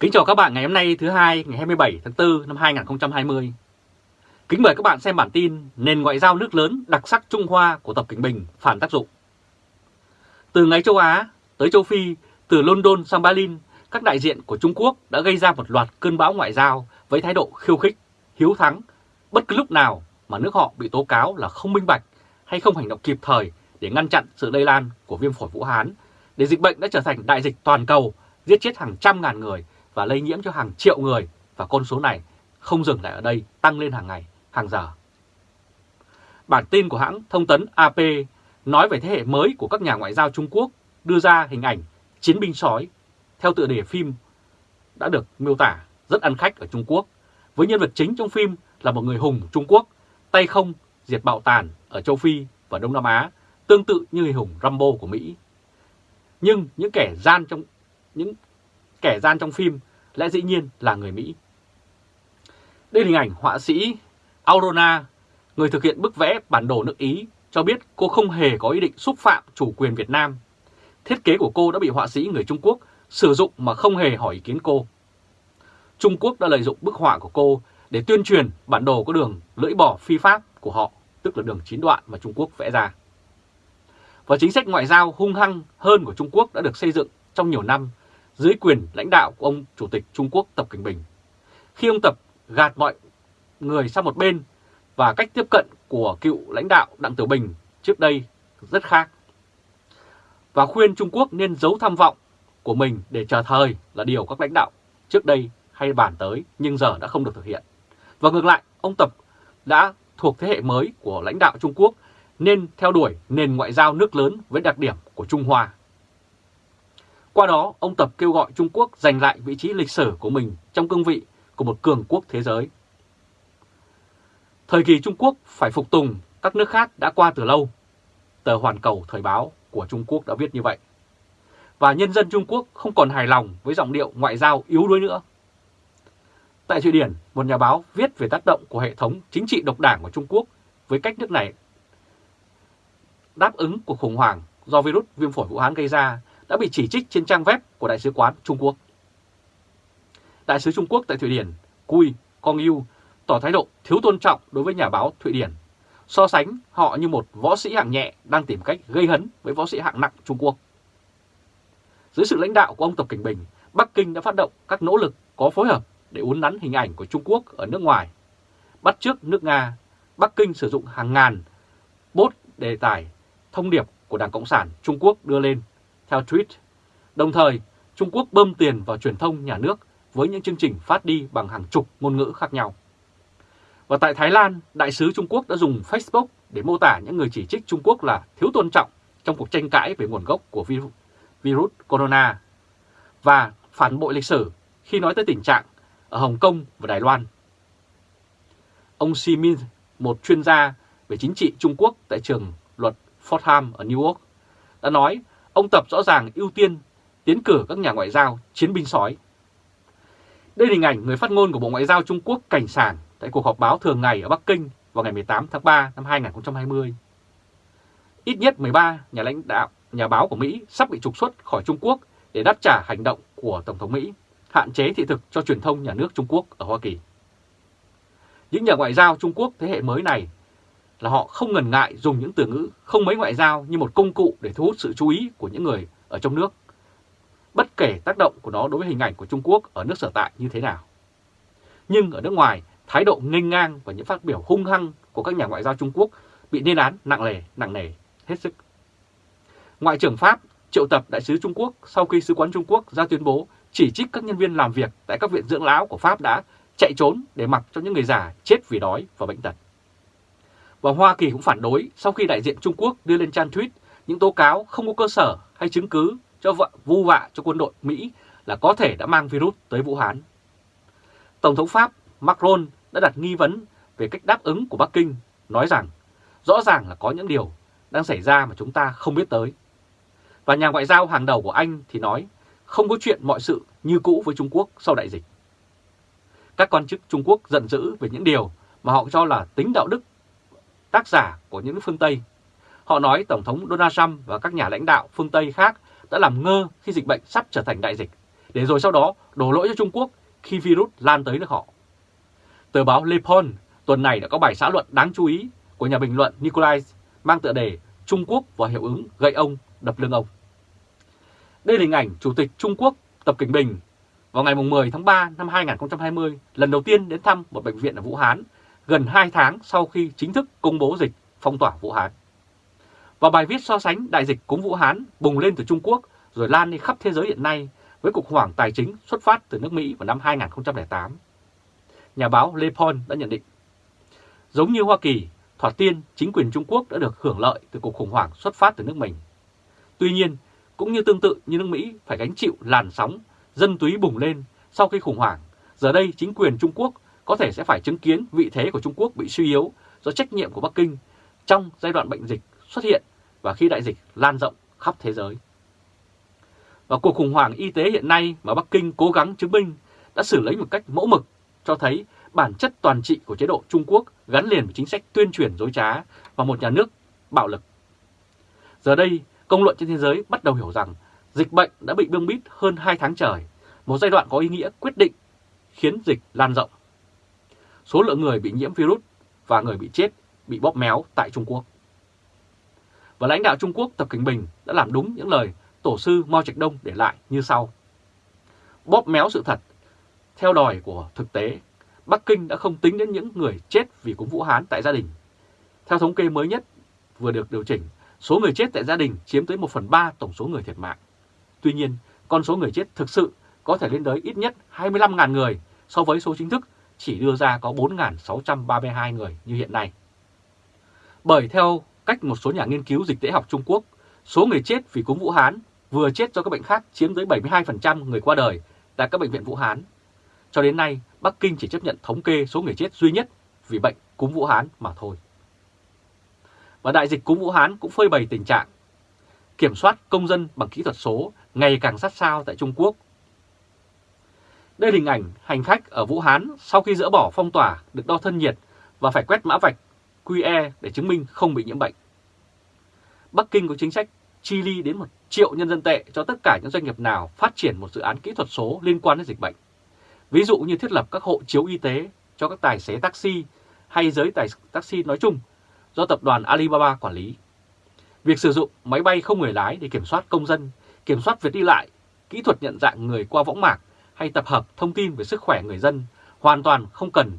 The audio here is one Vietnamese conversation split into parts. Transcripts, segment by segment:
Kính chào các bạn ngày hôm nay thứ hai ngày 27 tháng 4 năm 2020. Kính mời các bạn xem bản tin Nền ngoại giao nước lớn đặc sắc Trung Hoa của Tập Cảnh Bình phản tác dụng. Từ ngày châu Á tới châu Phi, từ London sang Berlin, các đại diện của Trung Quốc đã gây ra một loạt cơn bão ngoại giao với thái độ khiêu khích, hiếu thắng, bất cứ lúc nào mà nước họ bị tố cáo là không minh bạch hay không hành động kịp thời để ngăn chặn sự lây lan của viêm phổi Vũ Hán, để dịch bệnh đã trở thành đại dịch toàn cầu, giết chết hàng trăm ngàn người và lây nhiễm cho hàng triệu người và con số này không dừng lại ở đây, tăng lên hàng ngày, hàng giờ. Bản tin của hãng thông tấn AP nói về thế hệ mới của các nhà ngoại giao Trung Quốc đưa ra hình ảnh chiến binh sói theo tựa đề phim đã được miêu tả rất ăn khách ở Trung Quốc, với nhân vật chính trong phim là một người hùng Trung Quốc, tay không diệt bạo tàn ở châu Phi và Đông Nam Á, tương tự như người hùng Rambo của Mỹ. Nhưng những kẻ gian trong những kẻ gian trong phim lẽ dĩ nhiên là người Mỹ. Đây là hình ảnh họa sĩ Aurora, người thực hiện bức vẽ bản đồ nước Ý, cho biết cô không hề có ý định xúc phạm chủ quyền Việt Nam. Thiết kế của cô đã bị họa sĩ người Trung Quốc sử dụng mà không hề hỏi ý kiến cô. Trung Quốc đã lợi dụng bức họa của cô để tuyên truyền bản đồ có đường lưỡi bò phi pháp của họ, tức là đường chín đoạn mà Trung Quốc vẽ ra. Và chính sách ngoại giao hung hăng hơn của Trung Quốc đã được xây dựng trong nhiều năm dưới quyền lãnh đạo của ông Chủ tịch Trung Quốc Tập Cảnh Bình. Khi ông Tập gạt mọi người sang một bên và cách tiếp cận của cựu lãnh đạo Đặng Tiểu Bình trước đây rất khác. Và khuyên Trung Quốc nên giấu tham vọng của mình để chờ thời là điều các lãnh đạo trước đây hay bàn tới nhưng giờ đã không được thực hiện. Và ngược lại, ông Tập đã thuộc thế hệ mới của lãnh đạo Trung Quốc nên theo đuổi nền ngoại giao nước lớn với đặc điểm của Trung Hoa. Qua đó, ông Tập kêu gọi Trung Quốc giành lại vị trí lịch sử của mình trong cương vị của một cường quốc thế giới. Thời kỳ Trung Quốc phải phục tùng các nước khác đã qua từ lâu. Tờ Hoàn Cầu Thời báo của Trung Quốc đã viết như vậy. Và nhân dân Trung Quốc không còn hài lòng với giọng điệu ngoại giao yếu đuối nữa. Tại Thụy Điển, một nhà báo viết về tác động của hệ thống chính trị độc đảng của Trung Quốc với cách nước này đáp ứng cuộc khủng hoảng do virus viêm phổi Vũ Hán gây ra đã bị chỉ trích trên trang web của Đại sứ quán Trung Quốc. Đại sứ Trung Quốc tại Thụy Điển, Cui Kong Yu, tỏ thái độ thiếu tôn trọng đối với nhà báo Thụy Điển, so sánh họ như một võ sĩ hạng nhẹ đang tìm cách gây hấn với võ sĩ hạng nặng Trung Quốc. Dưới sự lãnh đạo của ông Tập Cảnh Bình, Bắc Kinh đã phát động các nỗ lực có phối hợp để uốn nắn hình ảnh của Trung Quốc ở nước ngoài. Bắt trước nước Nga, Bắc Kinh sử dụng hàng ngàn bốt đề tài thông điệp của Đảng Cộng sản Trung Quốc đưa lên theo tweet. Đồng thời, Trung Quốc bơm tiền vào truyền thông nhà nước với những chương trình phát đi bằng hàng chục ngôn ngữ khác nhau. Và tại Thái Lan, Đại sứ Trung Quốc đã dùng Facebook để mô tả những người chỉ trích Trung Quốc là thiếu tôn trọng trong cuộc tranh cãi về nguồn gốc của virus, virus corona và phản bội lịch sử khi nói tới tình trạng ở Hồng Kông và Đài Loan. Ông Si Min, một chuyên gia về chính trị Trung Quốc tại trường luật Fordham ở New York, đã nói ông Tập rõ ràng ưu tiên tiến cử các nhà ngoại giao chiến binh sói. Đây là hình ảnh người phát ngôn của Bộ Ngoại giao Trung Quốc cảnh sảng tại cuộc họp báo thường ngày ở Bắc Kinh vào ngày 18 tháng 3 năm 2020. Ít nhất 13 nhà lãnh đạo, nhà báo của Mỹ sắp bị trục xuất khỏi Trung Quốc để đáp trả hành động của Tổng thống Mỹ, hạn chế thị thực cho truyền thông nhà nước Trung Quốc ở Hoa Kỳ. Những nhà ngoại giao Trung Quốc thế hệ mới này là họ không ngần ngại dùng những từ ngữ không mấy ngoại giao như một công cụ để thu hút sự chú ý của những người ở trong nước, bất kể tác động của nó đối với hình ảnh của Trung Quốc ở nước sở tại như thế nào. Nhưng ở nước ngoài, thái độ nghênh ngang và những phát biểu hung hăng của các nhà ngoại giao Trung Quốc bị lên án nặng nề, nặng nề, hết sức. Ngoại trưởng Pháp triệu tập đại sứ Trung Quốc sau khi sứ quán Trung Quốc ra tuyên bố chỉ trích các nhân viên làm việc tại các viện dưỡng lão của Pháp đã chạy trốn để mặc cho những người già chết vì đói và bệnh tật. Và Hoa Kỳ cũng phản đối sau khi đại diện Trung Quốc đưa lên trang tweet những tố cáo không có cơ sở hay chứng cứ cho vợ vu vạ cho quân đội Mỹ là có thể đã mang virus tới Vũ Hán. Tổng thống Pháp Macron đã đặt nghi vấn về cách đáp ứng của Bắc Kinh, nói rằng rõ ràng là có những điều đang xảy ra mà chúng ta không biết tới. Và nhà ngoại giao hàng đầu của Anh thì nói không có chuyện mọi sự như cũ với Trung Quốc sau đại dịch. Các quan chức Trung Quốc giận dữ về những điều mà họ cho là tính đạo đức tác giả của những phương Tây. Họ nói Tổng thống Donald Trump và các nhà lãnh đạo phương Tây khác đã làm ngơ khi dịch bệnh sắp trở thành đại dịch, để rồi sau đó đổ lỗi cho Trung Quốc khi virus lan tới nước họ. Tờ báo Le Pond tuần này đã có bài xã luận đáng chú ý của nhà bình luận Nikolai mang tựa đề Trung Quốc và hiệu ứng gây ông đập lưng ông. Đây là hình ảnh Chủ tịch Trung Quốc Tập Cảnh Bình vào ngày 10 tháng 3 năm 2020 lần đầu tiên đến thăm một bệnh viện ở Vũ Hán gần 2 tháng sau khi chính thức công bố dịch phong tỏa Vũ Hán. Và bài viết so sánh đại dịch cúm Vũ Hán bùng lên từ Trung Quốc rồi lan đi khắp thế giới hiện nay với cuộc khủng hoảng tài chính xuất phát từ nước Mỹ vào năm 2008. Nhà báo Le Pon đã nhận định, giống như Hoa Kỳ, thoạt tiên chính quyền Trung Quốc đã được hưởng lợi từ cuộc khủng hoảng xuất phát từ nước mình. Tuy nhiên, cũng như tương tự như nước Mỹ phải gánh chịu làn sóng dân túy bùng lên sau khi khủng hoảng, giờ đây chính quyền Trung Quốc có thể sẽ phải chứng kiến vị thế của Trung Quốc bị suy yếu do trách nhiệm của Bắc Kinh trong giai đoạn bệnh dịch xuất hiện và khi đại dịch lan rộng khắp thế giới. Và cuộc khủng hoảng y tế hiện nay mà Bắc Kinh cố gắng chứng minh đã xử lý một cách mẫu mực cho thấy bản chất toàn trị của chế độ Trung Quốc gắn liền với chính sách tuyên truyền dối trá và một nhà nước bạo lực. Giờ đây, công luận trên thế giới bắt đầu hiểu rằng dịch bệnh đã bị bưng bít hơn 2 tháng trời, một giai đoạn có ý nghĩa quyết định khiến dịch lan rộng. Số lượng người bị nhiễm virus và người bị chết bị bóp méo tại Trung Quốc. Và lãnh đạo Trung Quốc Tập Cảnh Bình đã làm đúng những lời tổ sư Mao Trạch Đông để lại như sau. Bóp méo sự thật, theo đòi của thực tế, Bắc Kinh đã không tính đến những người chết vì cúm Vũ Hán tại gia đình. Theo thống kê mới nhất vừa được điều chỉnh, số người chết tại gia đình chiếm tới 1 phần 3 tổng số người thiệt mạng. Tuy nhiên, con số người chết thực sự có thể lên tới ít nhất 25.000 người so với số chính thức chỉ đưa ra có 4.632 người như hiện nay. Bởi theo cách một số nhà nghiên cứu dịch tễ học Trung Quốc, số người chết vì cúm Vũ Hán vừa chết do các bệnh khác chiếm tới 72% người qua đời tại các bệnh viện Vũ Hán. Cho đến nay, Bắc Kinh chỉ chấp nhận thống kê số người chết duy nhất vì bệnh cúm Vũ Hán mà thôi. Và đại dịch cúm Vũ Hán cũng phơi bày tình trạng kiểm soát công dân bằng kỹ thuật số ngày càng sát sao tại Trung Quốc. Đây là hình ảnh hành khách ở Vũ Hán sau khi dỡ bỏ phong tỏa được đo thân nhiệt và phải quét mã vạch QE để chứng minh không bị nhiễm bệnh. Bắc Kinh có chính sách chi ly đến 1 triệu nhân dân tệ cho tất cả những doanh nghiệp nào phát triển một dự án kỹ thuật số liên quan đến dịch bệnh. Ví dụ như thiết lập các hộ chiếu y tế cho các tài xế taxi hay giới tài taxi nói chung do tập đoàn Alibaba quản lý. Việc sử dụng máy bay không người lái để kiểm soát công dân, kiểm soát việc đi lại, kỹ thuật nhận dạng người qua võng mạc hay tập hợp thông tin về sức khỏe người dân hoàn toàn không cần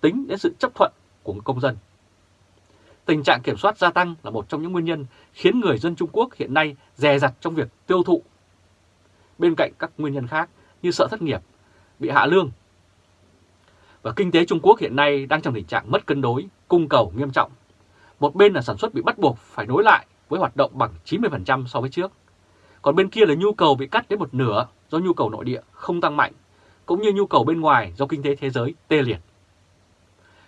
tính đến sự chấp thuận của công dân. Tình trạng kiểm soát gia tăng là một trong những nguyên nhân khiến người dân Trung Quốc hiện nay dè dặt trong việc tiêu thụ. Bên cạnh các nguyên nhân khác như sợ thất nghiệp, bị hạ lương. Và kinh tế Trung Quốc hiện nay đang trong tình trạng mất cân đối, cung cầu nghiêm trọng. Một bên là sản xuất bị bắt buộc phải nối lại với hoạt động bằng 90% so với trước. Còn bên kia là nhu cầu bị cắt đến một nửa do nhu cầu nội địa không tăng mạnh, cũng như nhu cầu bên ngoài do kinh tế thế giới tê liệt.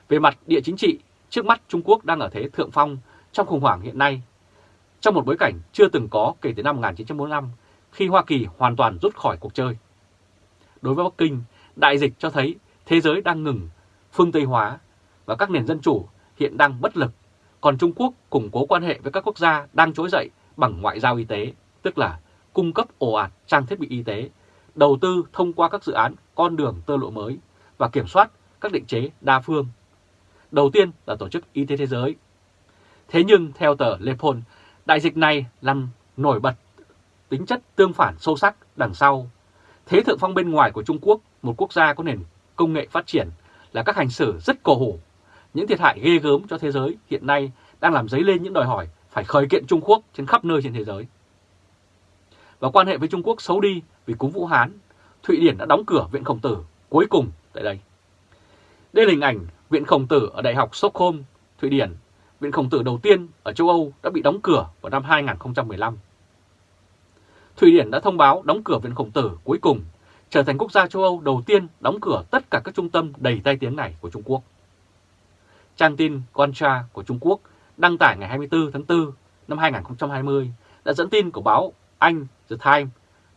Về mặt địa chính trị, trước mắt Trung Quốc đang ở thế thượng phong trong khủng hoảng hiện nay, trong một bối cảnh chưa từng có kể từ năm 1945 khi Hoa Kỳ hoàn toàn rút khỏi cuộc chơi. Đối với Bắc Kinh, đại dịch cho thấy thế giới đang ngừng phương Tây hóa và các nền dân chủ hiện đang bất lực, còn Trung Quốc củng cố quan hệ với các quốc gia đang trỗi dậy bằng ngoại giao y tế, tức là cung cấp ồ ạt trang thiết bị y tế, đầu tư thông qua các dự án con đường tơ lộ mới và kiểm soát các định chế đa phương. Đầu tiên là Tổ chức Y tế Thế giới. Thế nhưng theo tờ Le Monde, đại dịch này làm nổi bật tính chất tương phản sâu sắc đằng sau. Thế thượng phong bên ngoài của Trung Quốc, một quốc gia có nền công nghệ phát triển, là các hành xử rất cổ hủ. Những thiệt hại ghê gớm cho thế giới hiện nay đang làm dấy lên những đòi hỏi phải khởi kiện Trung Quốc trên khắp nơi trên thế giới và quan hệ với Trung Quốc xấu đi vì cúm Vũ Hán, Thụy Điển đã đóng cửa Viện Khổng Tử cuối cùng tại đây. Đây là hình ảnh Viện Khổng Tử ở Đại học Stockholm, Thụy Điển. Viện Khổng Tử đầu tiên ở châu Âu đã bị đóng cửa vào năm 2015. Thụy Điển đã thông báo đóng cửa Viện Khổng Tử cuối cùng, trở thành quốc gia châu Âu đầu tiên đóng cửa tất cả các trung tâm đầy tai tiếng này của Trung Quốc. Trang tin Contra của Trung Quốc đăng tải ngày 24 tháng 4 năm 2020 đã dẫn tin của báo anh The Times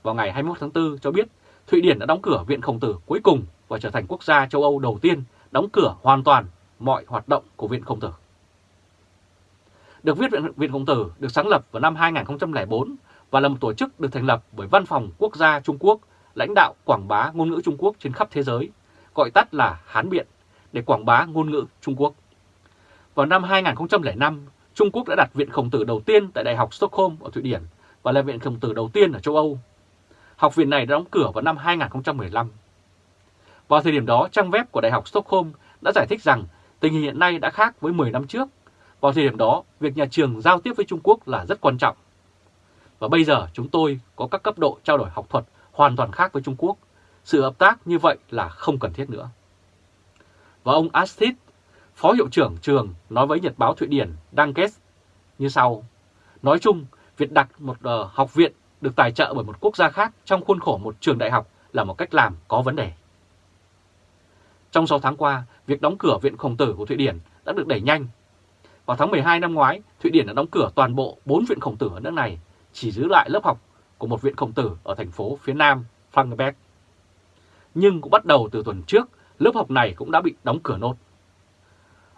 vào ngày 21 tháng 4 cho biết Thụy Điển đã đóng cửa Viện Khổng Tử cuối cùng và trở thành quốc gia châu Âu đầu tiên đóng cửa hoàn toàn mọi hoạt động của Viện Khổng Tử. Được viết Viện, Viện Khổng Tử được sáng lập vào năm 2004 và là một tổ chức được thành lập bởi Văn phòng Quốc gia Trung Quốc lãnh đạo quảng bá ngôn ngữ Trung Quốc trên khắp thế giới, gọi tắt là Hán Biện, để quảng bá ngôn ngữ Trung Quốc. Vào năm 2005, Trung Quốc đã đặt Viện Khổng tử đầu tiên tại Đại học Stockholm ở Thụy Điển và là Viện Khổng tử đầu tiên ở châu Âu. Học viện này đã đóng cửa vào năm 2015. Vào thời điểm đó, trang web của Đại học Stockholm đã giải thích rằng tình hình hiện nay đã khác với 10 năm trước. Vào thời điểm đó, việc nhà trường giao tiếp với Trung Quốc là rất quan trọng. Và bây giờ chúng tôi có các cấp độ trao đổi học thuật hoàn toàn khác với Trung Quốc. Sự hợp tác như vậy là không cần thiết nữa. Và ông Astit, Phó Hiệu trưởng trường nói với Nhật báo Thụy Điển Dankes như sau. Nói chung, việc đặt một uh, học viện được tài trợ bởi một quốc gia khác trong khuôn khổ một trường đại học là một cách làm có vấn đề. Trong 6 tháng qua, việc đóng cửa Viện Khổng tử của Thụy Điển đã được đẩy nhanh. Vào tháng 12 năm ngoái, Thụy Điển đã đóng cửa toàn bộ 4 viện khổng tử ở nước này, chỉ giữ lại lớp học của một viện khổng tử ở thành phố phía nam Frankenberg. Nhưng cũng bắt đầu từ tuần trước, lớp học này cũng đã bị đóng cửa nốt.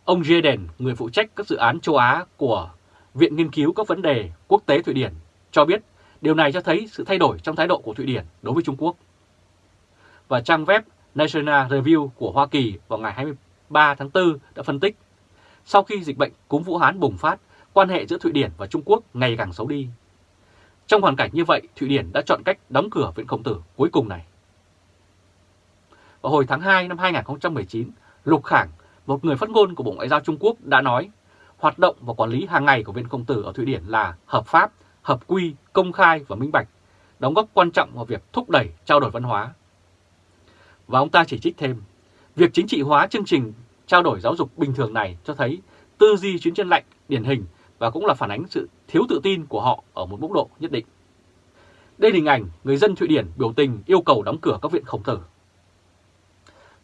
Ông Jeden, người phụ trách các dự án châu Á của Viện Nghiên cứu các vấn đề quốc tế Thụy Điển, cho biết điều này cho thấy sự thay đổi trong thái độ của Thụy Điển đối với Trung Quốc. Và trang web National Review của Hoa Kỳ vào ngày 23 tháng 4 đã phân tích, sau khi dịch bệnh cúm Vũ Hán bùng phát, quan hệ giữa Thụy Điển và Trung Quốc ngày càng xấu đi. Trong hoàn cảnh như vậy, Thụy Điển đã chọn cách đóng cửa Viện Khổng Tử cuối cùng này. Vào hồi tháng 2 năm 2019, Lục Khảng, một người phát ngôn của Bộ Ngoại giao Trung Quốc đã nói hoạt động và quản lý hàng ngày của Viện Công Tử ở Thụy Điển là hợp pháp, hợp quy, công khai và minh bạch, đóng góp quan trọng vào việc thúc đẩy trao đổi văn hóa. Và ông ta chỉ trích thêm, việc chính trị hóa chương trình trao đổi giáo dục bình thường này cho thấy tư duy chuyến chân lạnh điển hình và cũng là phản ánh sự thiếu tự tin của họ ở một mức độ nhất định. Đây là hình ảnh người dân Thụy Điển biểu tình yêu cầu đóng cửa các viện khổng tử.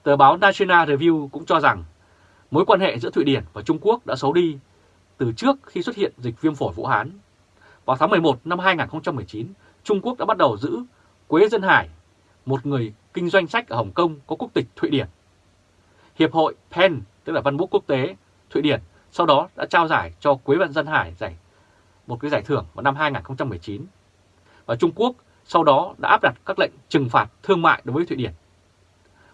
Tờ báo National Review cũng cho rằng mối quan hệ giữa Thụy Điển và Trung Quốc đã xấu đi từ trước khi xuất hiện dịch viêm phổi Vũ Hán. Vào tháng 11 năm 2019, Trung Quốc đã bắt đầu giữ Quế Dân Hải, một người kinh doanh sách ở Hồng Kông có quốc tịch Thụy Điển. Hiệp hội PEN, tức là Văn bút Quốc tế Thụy Điển, sau đó đã trao giải cho Quế Văn Dân Hải giải một cái giải thưởng vào năm 2019. Và Trung Quốc sau đó đã áp đặt các lệnh trừng phạt thương mại đối với Thụy Điển.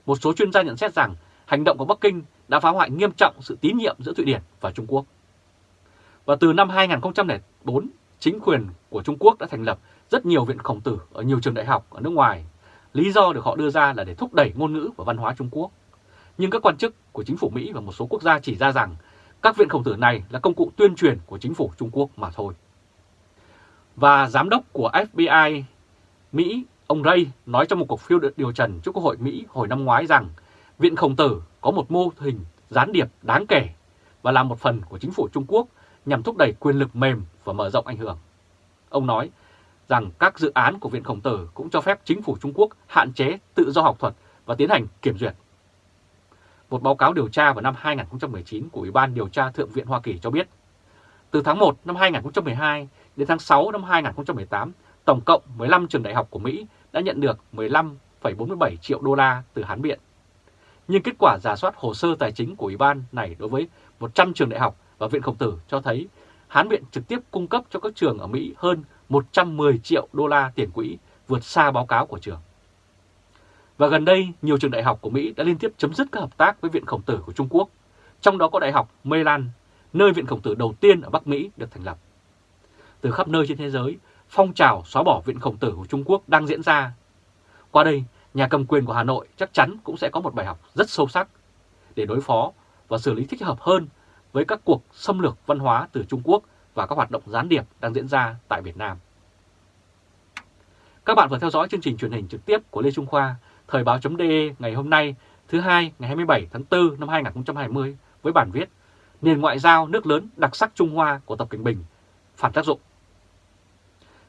Một số chuyên gia nhận xét rằng hành động của Bắc Kinh đã phá hoại nghiêm trọng sự tín nhiệm giữa Thụy Điển và Trung Quốc. Và từ năm 2004, chính quyền của Trung Quốc đã thành lập rất nhiều viện khổng tử ở nhiều trường đại học ở nước ngoài. Lý do được họ đưa ra là để thúc đẩy ngôn ngữ và văn hóa Trung Quốc. Nhưng các quan chức của chính phủ Mỹ và một số quốc gia chỉ ra rằng các viện khổng tử này là công cụ tuyên truyền của chính phủ Trung Quốc mà thôi. Và giám đốc của FBI Mỹ, ông Ray, nói trong một cuộc phiêu điều trần trước Quốc hội Mỹ hồi năm ngoái rằng Viện Khổng Tử có một mô hình gián điệp đáng kể và là một phần của chính phủ Trung Quốc nhằm thúc đẩy quyền lực mềm và mở rộng ảnh hưởng. Ông nói rằng các dự án của Viện Khổng Tử cũng cho phép chính phủ Trung Quốc hạn chế tự do học thuật và tiến hành kiểm duyệt. Một báo cáo điều tra vào năm 2019 của Ủy ban Điều tra Thượng viện Hoa Kỳ cho biết, từ tháng 1 năm 2012 đến tháng 6 năm 2018, tổng cộng 15 trường đại học của Mỹ đã nhận được 15,47 triệu đô la từ Hán Biện. Nhưng kết quả giả soát hồ sơ tài chính của Ủy ban này đối với 100 trường đại học và Viện Khổng Tử cho thấy Hán viện trực tiếp cung cấp cho các trường ở Mỹ hơn 110 triệu đô la tiền quỹ, vượt xa báo cáo của trường. Và gần đây, nhiều trường đại học của Mỹ đã liên tiếp chấm dứt các hợp tác với Viện Khổng Tử của Trung Quốc, trong đó có Đại học Maryland, nơi Viện Khổng Tử đầu tiên ở Bắc Mỹ được thành lập. Từ khắp nơi trên thế giới, phong trào xóa bỏ Viện Khổng Tử của Trung Quốc đang diễn ra. Qua đây, nhà cầm quyền của Hà Nội chắc chắn cũng sẽ có một bài học rất sâu sắc để đối phó và xử lý thích hợp hơn với các cuộc xâm lược văn hóa từ Trung Quốc và các hoạt động gián điệp đang diễn ra tại Việt Nam. Các bạn vừa theo dõi chương trình truyền hình trực tiếp của Lê Trung Khoa, Thời báo.de ngày hôm nay, thứ hai ngày 27 tháng 4 năm 2020 với bản viết Nền ngoại giao nước lớn đặc sắc Trung Hoa của Tập Cảnh Bình, phản tác dụng.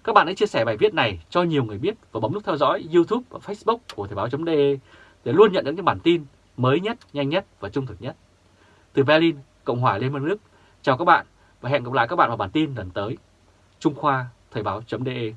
Các bạn hãy chia sẻ bài viết này cho nhiều người biết và bấm nút theo dõi YouTube và Facebook của Thời báo.de để luôn nhận được những bản tin mới nhất, nhanh nhất và trung thực nhất. Từ Berlin, Cộng hòa Liên bang Đức, chào các bạn và hẹn gặp lại các bạn vào bản tin lần tới. Trung Khoa Thời báo.de